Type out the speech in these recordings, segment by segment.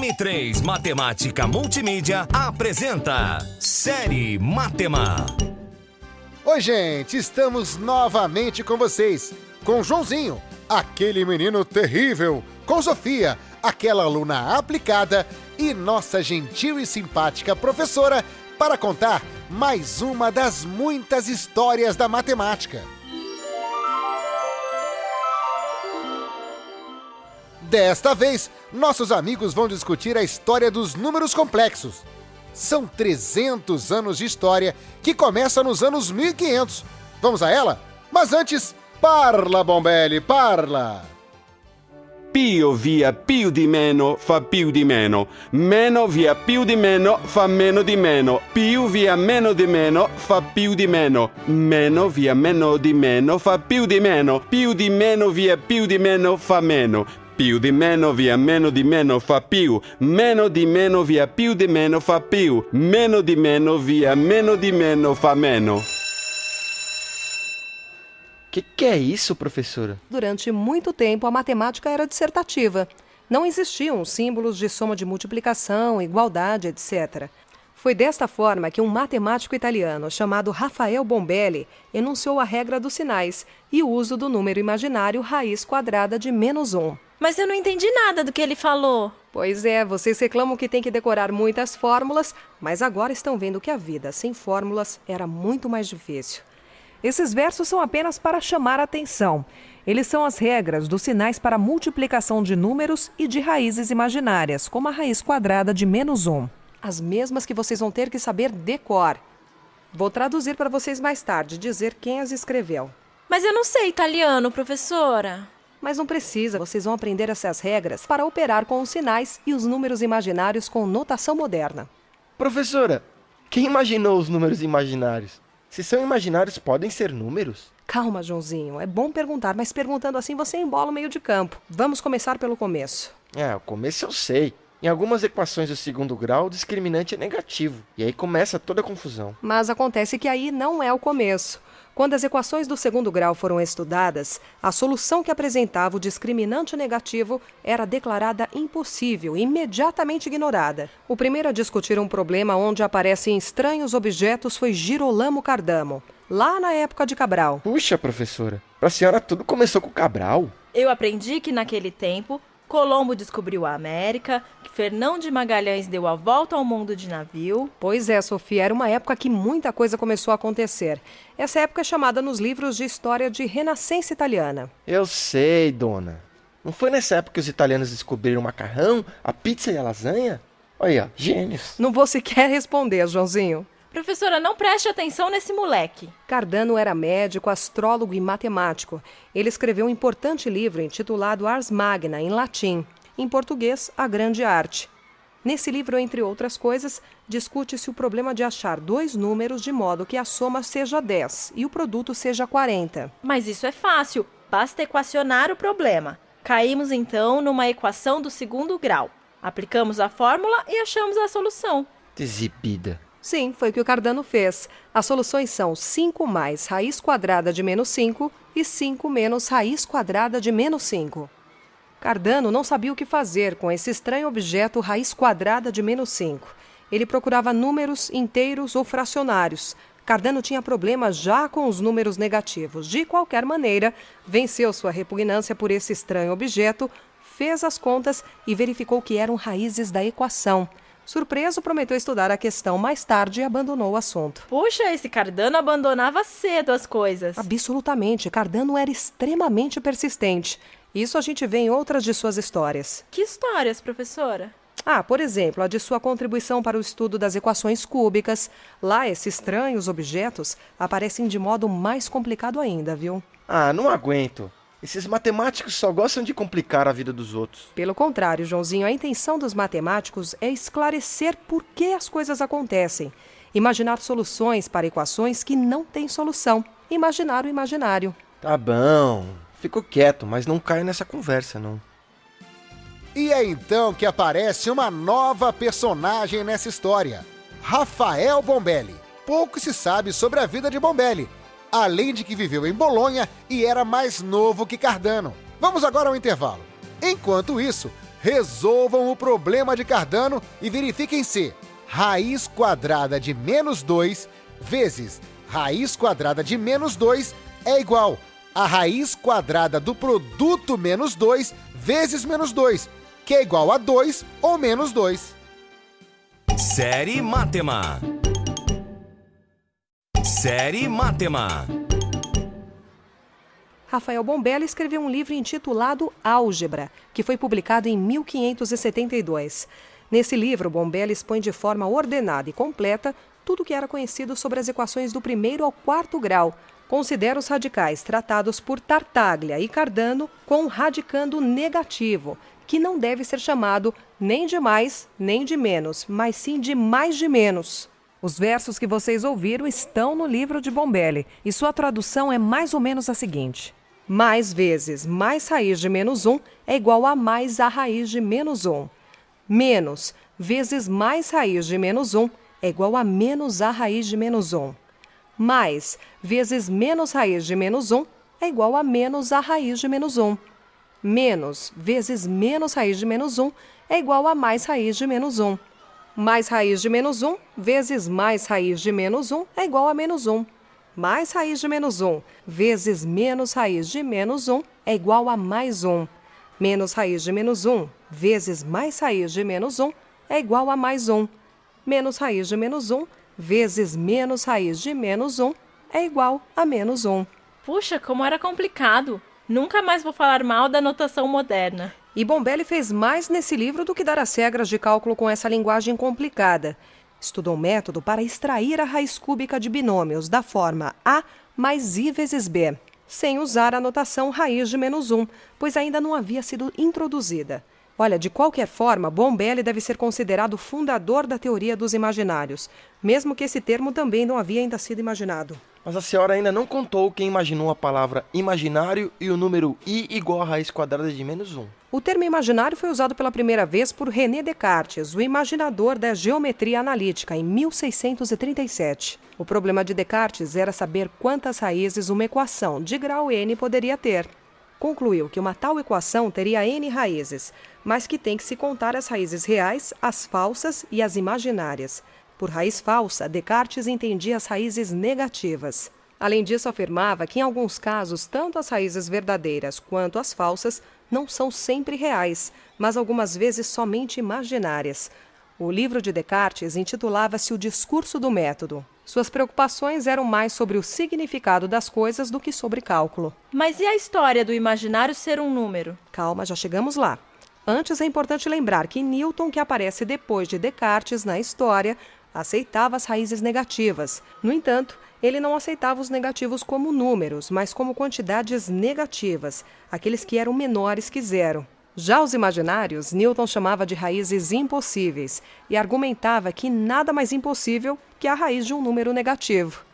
M3 Matemática Multimídia apresenta Série Matema. Oi, gente, estamos novamente com vocês, com Joãozinho, aquele menino terrível, com Sofia, aquela aluna aplicada, e nossa gentil e simpática professora para contar mais uma das muitas histórias da matemática. Desta vez, nossos amigos vão discutir a história dos números complexos. São 300 anos de história que começa nos anos 1500. Vamos a ela? Mas antes, parla, Bombelli, parla! Pio via più di meno fa più di meno. Meno via più di meno fa meno di meno. Più via meno di meno fa più di meno. Meno via meno di meno fa più di meno. Più di meno via più di meno fa meno. Più di meno via meno di meno fa più. Meno di meno via più di meno fa più. Meno di meno via meno di meno fa meno. Que que é isso, professora? Durante muito tempo, a matemática era dissertativa. Não existiam símbolos de soma de multiplicação, igualdade, etc. Foi desta forma que um matemático italiano chamado Rafael Bombelli enunciou a regra dos sinais e o uso do número imaginário raiz quadrada de menos um. Mas eu não entendi nada do que ele falou. Pois é, vocês reclamam que tem que decorar muitas fórmulas, mas agora estão vendo que a vida sem fórmulas era muito mais difícil. Esses versos são apenas para chamar a atenção. Eles são as regras dos sinais para multiplicação de números e de raízes imaginárias, como a raiz quadrada de menos um. As mesmas que vocês vão ter que saber decor. Vou traduzir para vocês mais tarde, dizer quem as escreveu. Mas eu não sei italiano, professora. Mas não precisa, vocês vão aprender essas regras para operar com os sinais e os números imaginários com notação moderna. Professora, quem imaginou os números imaginários? Se são imaginários, podem ser números? Calma, Joãozinho. É bom perguntar, mas perguntando assim você embola o meio de campo. Vamos começar pelo começo. É, o começo eu sei. Em algumas equações do segundo grau, o discriminante é negativo. E aí começa toda a confusão. Mas acontece que aí não é o começo. Quando as equações do segundo grau foram estudadas, a solução que apresentava o discriminante negativo era declarada impossível e imediatamente ignorada. O primeiro a discutir um problema onde aparecem estranhos objetos foi Girolamo Cardamo, lá na época de Cabral. Puxa, professora, para a senhora tudo começou com Cabral? Eu aprendi que naquele tempo Colombo descobriu a América, que Fernão de Magalhães deu a volta ao mundo de navio. Pois é, Sofia, era uma época que muita coisa começou a acontecer. Essa época é chamada nos livros de história de Renascença Italiana. Eu sei, dona. Não foi nessa época que os italianos descobriram o macarrão, a pizza e a lasanha? Olha, ó, gênios. Não vou sequer responder, Joãozinho. Professora, não preste atenção nesse moleque. Cardano era médico, astrólogo e matemático. Ele escreveu um importante livro intitulado Ars Magna, em latim. Em português, A Grande Arte. Nesse livro, entre outras coisas, discute-se o problema de achar dois números de modo que a soma seja 10 e o produto seja 40. Mas isso é fácil, basta equacionar o problema. Caímos então numa equação do segundo grau. Aplicamos a fórmula e achamos a solução. Exibida. Sim, foi o que o Cardano fez. As soluções são 5 mais raiz quadrada de menos 5 e 5 menos raiz quadrada de menos 5. Cardano não sabia o que fazer com esse estranho objeto raiz quadrada de menos 5. Ele procurava números inteiros ou fracionários. Cardano tinha problemas já com os números negativos. De qualquer maneira, venceu sua repugnância por esse estranho objeto, fez as contas e verificou que eram raízes da equação. Surpreso, prometeu estudar a questão mais tarde e abandonou o assunto. Puxa, esse Cardano abandonava cedo as coisas. Absolutamente, Cardano era extremamente persistente. Isso a gente vê em outras de suas histórias. Que histórias, professora? Ah, por exemplo, a de sua contribuição para o estudo das equações cúbicas. Lá, esses estranhos objetos aparecem de modo mais complicado ainda, viu? Ah, não aguento. Esses matemáticos só gostam de complicar a vida dos outros. Pelo contrário, Joãozinho, a intenção dos matemáticos é esclarecer por que as coisas acontecem. Imaginar soluções para equações que não têm solução. Imaginar o imaginário. Tá bom. Fico quieto, mas não caio nessa conversa, não. E é então que aparece uma nova personagem nessa história: Rafael Bombelli. Pouco se sabe sobre a vida de Bombelli, além de que viveu em Bolonha e era mais novo que Cardano. Vamos agora ao intervalo. Enquanto isso, resolvam o problema de Cardano e verifiquem se raiz quadrada de menos 2 vezes raiz quadrada de menos 2 é igual a raiz quadrada do produto menos 2 vezes menos 2, que é igual a 2 ou menos 2. Série Matema. Série Matema. Rafael Bombella escreveu um livro intitulado Álgebra, que foi publicado em 1572. Nesse livro, Bombella expõe de forma ordenada e completa tudo o que era conhecido sobre as equações do primeiro ao quarto grau. Considera os radicais tratados por Tartaglia e Cardano com um radicando negativo, que não deve ser chamado nem de mais nem de menos, mas sim de mais de menos. Os versos que vocês ouviram estão no livro de Bombelli e sua tradução é mais ou menos a seguinte: mais vezes mais raiz de menos 1 é igual a mais a raiz de menos 1. Menos vezes mais raiz de menos 1 é igual a menos a raiz de menos 1. Mais vezes menos raiz de menos 1 é igual a menos a raiz de menos 1. Menos vezes menos raiz de menos 1 é igual a mais raiz de menos 1. Mais raiz de menos 1 vezes mais raiz de menos 1 é igual a menos 1 mais raiz de menos 1 vezes menos raiz de menos 1 é igual a mais 1. Menos raiz de menos 1 vezes mais raiz de menos 1 é igual a mais 1. Menos raiz de menos 1 vezes menos raiz de menos 1 é igual a menos 1. Puxa, como era complicado! Nunca mais vou falar mal da notação moderna. E Bombelli fez mais nesse livro do que dar as regras de cálculo com essa linguagem complicada. Estudou método para extrair a raiz cúbica de binômios da forma A mais I vezes B, sem usar a notação raiz de menos 1, pois ainda não havia sido introduzida. Olha, de qualquer forma, Bombelli deve ser considerado fundador da teoria dos imaginários, mesmo que esse termo também não havia ainda sido imaginado. Mas a senhora ainda não contou quem imaginou a palavra imaginário e o número i igual a raiz quadrada de menos 1. O termo imaginário foi usado pela primeira vez por René Descartes, o imaginador da geometria analítica, em 1637. O problema de Descartes era saber quantas raízes uma equação de grau n poderia ter. Concluiu que uma tal equação teria n raízes, mas que tem que se contar as raízes reais, as falsas e as imaginárias. Por raiz falsa, Descartes entendia as raízes negativas. Além disso, afirmava que, em alguns casos, tanto as raízes verdadeiras quanto as falsas não são sempre reais, mas algumas vezes somente imaginárias. O livro de Descartes intitulava-se O Discurso do Método. Suas preocupações eram mais sobre o significado das coisas do que sobre cálculo. Mas e a história do imaginário ser um número? Calma, já chegamos lá. Antes é importante lembrar que Newton, que aparece depois de Descartes na história, aceitava as raízes negativas. No entanto, ele não aceitava os negativos como números, mas como quantidades negativas, aqueles que eram menores que zero. Já os imaginários, Newton chamava de raízes impossíveis e argumentava que nada mais impossível que a raiz de um número negativo.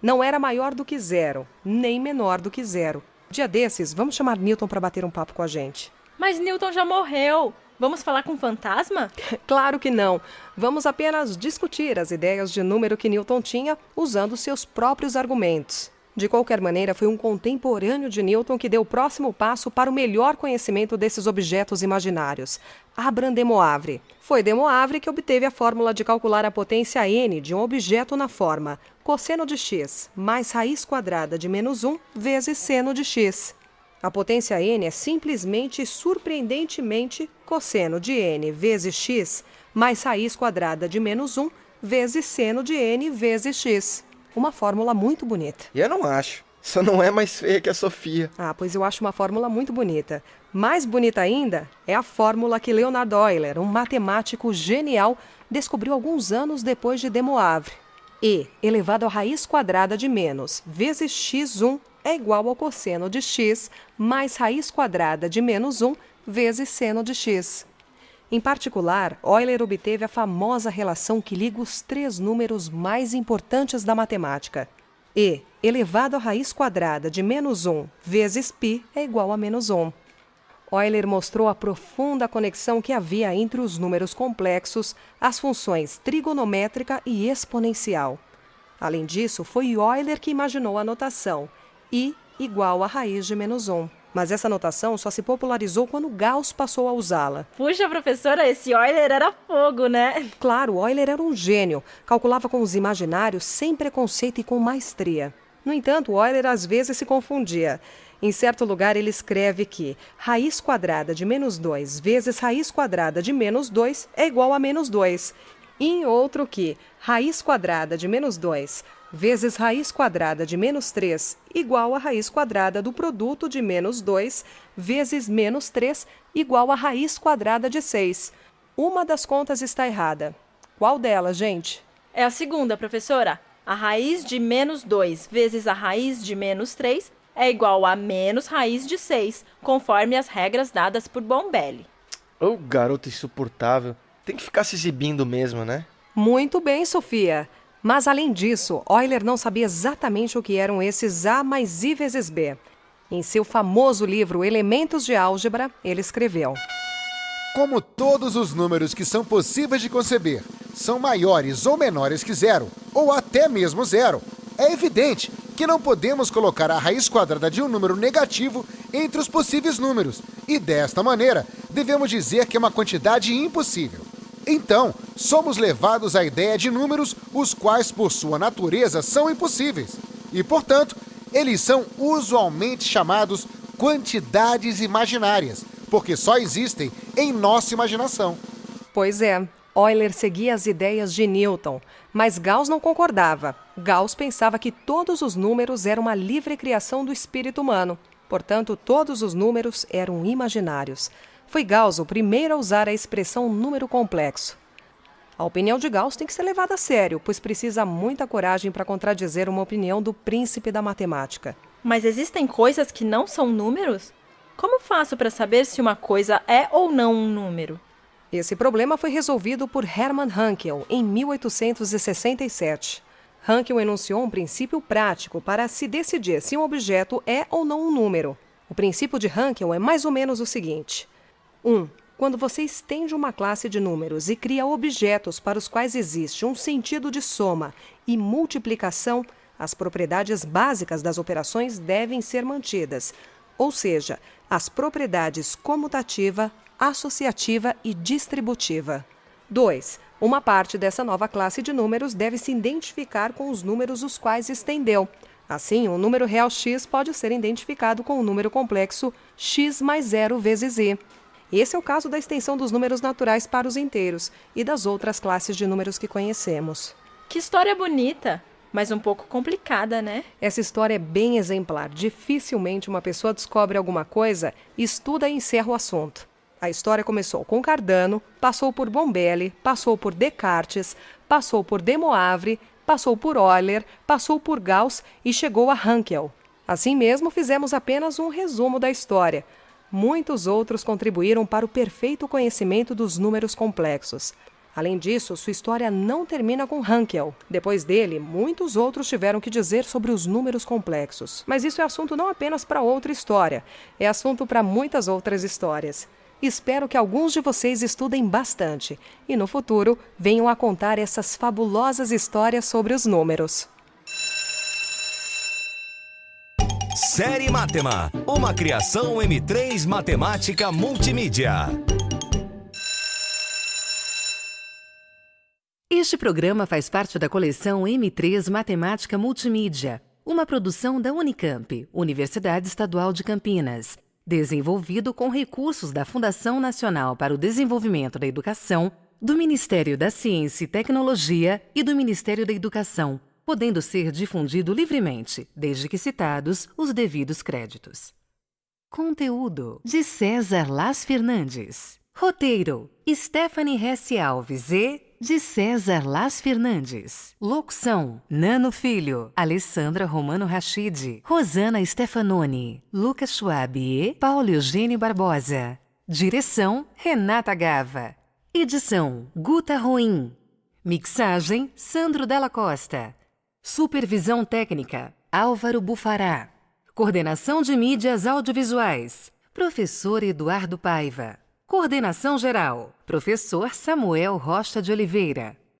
Não era maior do que zero, nem menor do que zero. Dia desses, vamos chamar Newton para bater um papo com a gente. Mas Newton já morreu. Vamos falar com fantasma? Claro que não. Vamos apenas discutir as ideias de número que Newton tinha usando seus próprios argumentos. De qualquer maneira, foi um contemporâneo de Newton que deu o próximo passo para o melhor conhecimento desses objetos imaginários, Abraham de Moivre. Foi de Moivre que obteve a fórmula de calcular a potência n de um objeto na forma cosseno de x mais raiz quadrada de menos 1 vezes seno de x. A potência n é simplesmente e surpreendentemente cosseno de n vezes x mais raiz quadrada de menos 1 vezes seno de n vezes x. Uma fórmula muito bonita. E eu não acho. Só não é mais feia que a Sofia. Ah, pois eu acho uma fórmula muito bonita. Mais bonita ainda é a fórmula que Leonard Euler, um matemático genial, descobriu alguns anos depois de De Moivre. E elevado à raiz quadrada de menos vezes x1 é igual ao cosseno de x mais raiz quadrada de menos 1 vezes seno de x. Em particular, Euler obteve a famosa relação que liga os três números mais importantes da matemática. E elevado à raiz quadrada de menos 1 vezes π é igual a menos 1. Euler mostrou a profunda conexão que havia entre os números complexos, as funções trigonométrica e exponencial. Além disso, foi Euler que imaginou a notação i igual a raiz de menos 1. Mas essa notação só se popularizou quando Gauss passou a usá-la. Puxa, professora, esse Euler era fogo, né? Claro, Euler era um gênio, calculava com os imaginários sem preconceito e com maestria. No entanto, Euler às vezes se confundia. Em certo lugar, ele escreve que raiz quadrada de menos 2 vezes raiz quadrada de menos 2 é igual a menos 2. E em outro que raiz quadrada de menos 2 vezes raiz quadrada de menos 3 igual a raiz quadrada do produto de menos 2 vezes menos 3 igual a raiz quadrada de 6. Uma das contas está errada. Qual delas, gente? É a segunda, professora. A raiz de menos 2 vezes a raiz de menos 3 é igual a menos raiz de 6, conforme as regras dadas por Bombelli. Ô, garoto insuportável. Tem que ficar se exibindo mesmo, né? Muito bem, Sofia. Mas além disso, Euler não sabia exatamente o que eram esses A mais I vezes B. Em seu famoso livro Elementos de Álgebra, ele escreveu: Como todos os números que são possíveis de conceber são maiores ou menores que zero, ou até mesmo zero, é evidente que não podemos colocar a raiz quadrada de um número negativo entre os possíveis números, e desta maneira devemos dizer que é uma quantidade impossível. Então, somos levados à ideia de números os quais, por sua natureza, são impossíveis. E, portanto, eles são usualmente chamados quantidades imaginárias, porque só existem em nossa imaginação. Pois é, Euler seguia as ideias de Newton, mas Gauss não concordava. Gauss pensava que todos os números eram uma livre criação do espírito humano. Portanto, todos os números eram imaginários. Foi Gauss o primeiro a usar a expressão número complexo. A opinião de Gauss tem que ser levada a sério, pois precisa muita coragem para contradizer uma opinião do príncipe da matemática. Mas existem coisas que não são números? Como faço para saber se uma coisa é ou não um número? Esse problema foi resolvido por Hermann Hankel em 1867. Hankel enunciou um princípio prático para se decidir se um objeto é ou não um número. O princípio de Hankel é mais ou menos o seguinte: 1. Um, quando você estende uma classe de números e cria objetos para os quais existe um sentido de soma e multiplicação, as propriedades básicas das operações devem ser mantidas, ou seja, as propriedades comutativa, associativa e distributiva. 2. Uma parte dessa nova classe de números deve se identificar com os números os quais estendeu. Assim, o número real x pode ser identificado com o número complexo x mais zero vezes i. Esse é o caso da extensão dos números naturais para os inteiros e das outras classes de números que conhecemos. Que história bonita, mas um pouco complicada, né? Essa história é bem exemplar. Dificilmente uma pessoa descobre alguma coisa, estuda e encerra o assunto. A história começou com Cardano, passou por Bombelli, passou por Descartes, passou por De Moivre, passou por Euler, passou por Gauss e chegou a Hankel. Assim mesmo, fizemos apenas um resumo da história. Muitos outros contribuíram para o perfeito conhecimento dos números complexos. Além disso, sua história não termina com Hankel. Depois dele, muitos outros tiveram que dizer sobre os números complexos. Mas isso é assunto não apenas para outra história, é assunto para muitas outras histórias. Espero que alguns de vocês estudem bastante e no futuro venham a contar essas fabulosas histórias sobre os números. Série Matema, uma criação M3 Matemática Multimídia. Este programa faz parte da coleção M3 Matemática Multimídia, uma produção da Unicamp, Universidade Estadual de Campinas, desenvolvido com recursos da Fundação Nacional para o Desenvolvimento da Educação, do Ministério da Ciência e Tecnologia e do Ministério da Educação podendo ser difundido livremente, desde que citados os devidos créditos. Conteúdo de César Las Fernandes. Roteiro: Stephanie Hesse Alves e de César Las Fernandes. Locução: Nano Filho, Alessandra Romano Rachid, Rosana Stefanoni, Lucas Schwab e Paulo Eugênio Barbosa. Direção: Renata Gava. Edição: Guta Ruim. Mixagem: Sandro Della Costa. Supervisão técnica: Álvaro Bufará. Coordenação de mídias audiovisuais: Professor Eduardo Paiva. Coordenação geral: Professor Samuel Rocha de Oliveira.